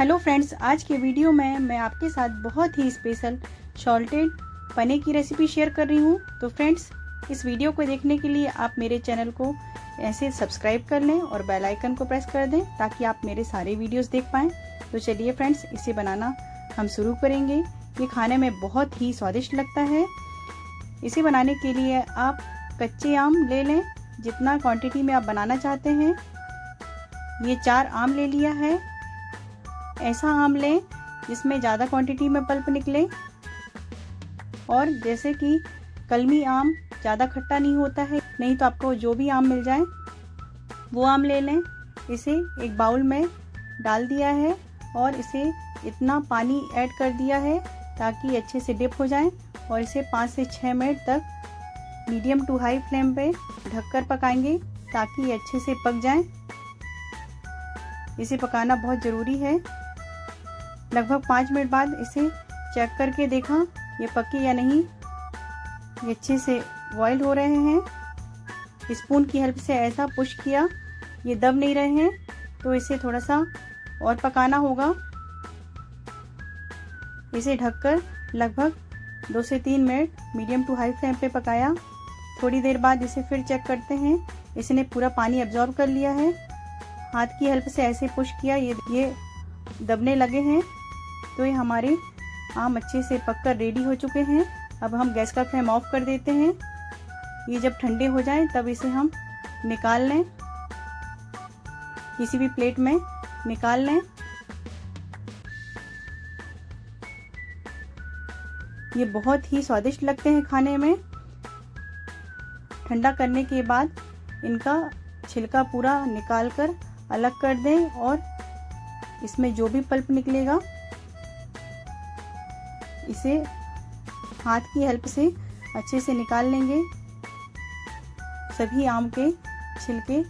Hello friends, आज के video में मैं आपके साथ बहुत ही स्पेशल शॉल्टेड पने की रेसिपी शेयर कर रही हूँ। तो फ्रेंड्स, इस वीडियो को देखने के लिए आप मेरे चैनल को ऐसे सब्सक्राइब कर लें और बेल आइकन को प्रेस कर दें ताकि आप मेरे सारे वीडियोस देख पाएँ। तो चलिए फ्रेंड्स, इसे बनाना हम शुरू करेंगे। ये खाने में बहुत ही स्वादिष्ट लगता है। इसे बनाने के लिए आप कच्चे आम ले लें। जितना क्वांटिटी में आप बनाना चाहते हैं, ये चार आम ले लिया है। ऐसा आम लें जिसमें ज़्यादा क्वांटिटी में पल्प निकले और जैसे कि कलमी आम ज़्यादा खट्टा नहीं होता है, नहीं तो आपको जो भी आम मिल जाए, वो आम ले लें। इसे एक बाउल में डाल दिया है और इसे इतना पानी ऐड कर दिया है ताकि अच्छे से डिप हो जाए और इसे पाँच से छः मिनट तक मीडियम टू हाई फ्लेम पे ढककर पकाएँगे ताकि ये अच्छे से पक जाए। इसे पकाना बहुत ज़रूरी है। लगभग पाँच मिनट बाद इसे चेक करके देखा, ये पके या नहीं। ये अच्छे से बॉयल हो रहे हैं। स्पून की हेल्प से ऐसा पुश किया, ये दब नहीं रहे हैं तो इसे थोड़ा सा और पकाना होगा। इसे ढककर लगभग दो से तीन minute medium to high flame पे पकाया। थोड़ी देर बाद इसे फिर चेक करते हैं। इसने पूरा पानी एब्जॉर्ब कर लिया है। हाथ की हेल्प से ऐसे पुश किया, ये ये दबने लगे हैं। तो ये हमारे आम अच्छे से पककर रेडी हो चुके हैं। अब हम गैस का फ्लेम ऑफ़ कर देते हैं। ये जब ठंडे हो जाए, तब इसे हम निकाल लें। किसी भी प्लेट में निकाल लें। ये बहुत ही स्वादिष्ट लगते हैं खाने में। ठंडा करने के बाद इनका छिलका पूरा निकाल कर अलग कर दें और इसमें जो भी पल्प निकलेगा इसे हाथ की हेल्प से अच्छे से निकाल लेंगे। सभी आम के छिलके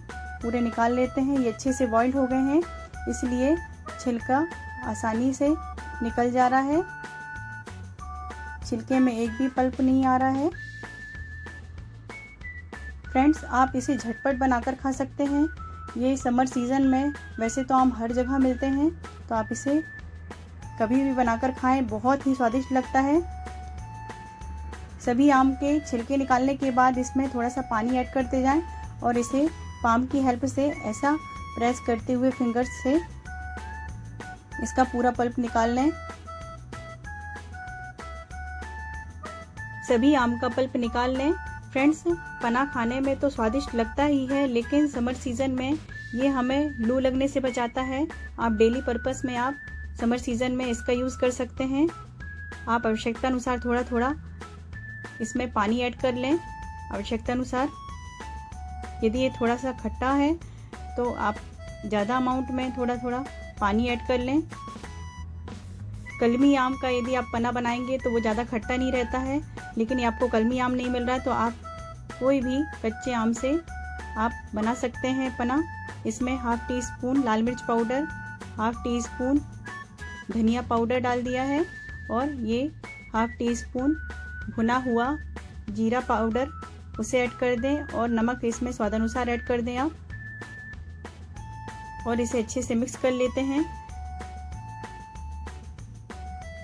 पूरे निकाल लेते हैं। ये अच्छे से बॉइल्ड हो गए हैं, इसलिए छिलका आसानी से निकल जा रहा है। छिलके में एक भी पल्प नहीं आ रहा है। फ्रेंड्स, आप इसे झटपट बनाकर खा सकते हैं। ये समर सीज़न में वैसे तो आम हर जगह मिलते हैं तो आप इसे कभी भी बनाकर खाएँ, बहुत ही स्वादिष्ट लगता है। सभी आम के छिलके निकालने के बाद इसमें थोड़ा सा पानी ऐड करते जाएँ और इसे पाम की हेल्प से ऐसा प्रेस करते हुए फिंगर्स से इसका पूरा पल्प निकाल लें। सभी आम का पल्प निकाल लें। फ्रेंड्स, पना खाने में तो स्वादिष्ट लगता ही है, लेकिन समर सीज़न में ये हमें लू लगने से बचाता है। आप डेली पर्पस में आप समर सीज़न में इसका यूज़ कर सकते हैं। आप आवश्यकता अनुसार थोड़ा थोड़ा इसमें पानी ऐड कर लें। आवश्यकता अनुसार यदि ये थोड़ा सा खट्टा है तो आप ज़्यादा अमाउंट में थोड़ा थोड़ा पानी ऐड कर लें। कलमी आम का यदि आप पना बनाएँगे तो वो ज़्यादा खट्टा नहीं रहता है, लेकिन ये आपको कलमी आम नहीं मिल रहा है तो आप कोई भी कच्चे आम से आप बना सकते हैं पना इसमें हाफ़ टी स्पून लाल मिर्च पाउडर हाफ़ टी स्पून धनिया पाउडर डाल दिया है और ये हाफ़ टी स्पून भुना हुआ जीरा पाउडर उसे ऐड कर दें और नमक इसमें स्वादानुसार ऐड कर दें आप। और इसे अच्छे से मिक्स कर लेते हैं।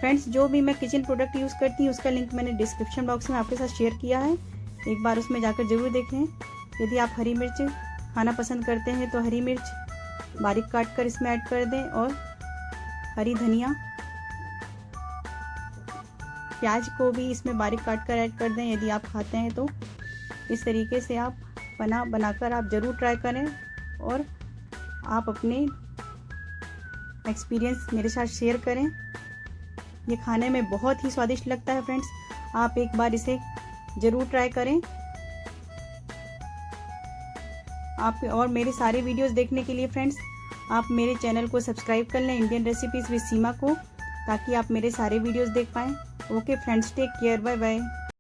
फ्रेंड्स, जो भी मैं किचन प्रोडक्ट यूज़ करती हूँ, उसका लिंक मैंने डिस्क्रिप्शन बॉक्स में आपके साथ शेयर किया है। एक बार उसमें जाकर ज़रूर देखें। यदि आप हरी मिर्च खाना पसंद करते हैं तो हरी मिर्च बारीक काट कर इसमें ऐड कर दें और हरी धनिया। प्याज को भी इसमें बारीक काट कर ऐड कर दें। यदि आप खाते हैं तो इस तरीके से आप बना, बनाकर आप ज़रूर ट्राई करें और आप अपने एक्सपीरियंस मेरे साथ शेयर करें। ये खाने में बहुत ही स्वादिष्ट लगता है फ्रेंड्स आप एक बार इसे ज़रूर ट्राई करें। आप और मेरे सारे वीडियोस देखने के लिए फ्रेंड्स आप मेरे चैनल को सब्सक्राइब कर लें इंडियन रेसिपीज़ विद सीमा को, ताकि आप मेरे सारे वीडियोस देख पाएँ। Okay friends take care bye bye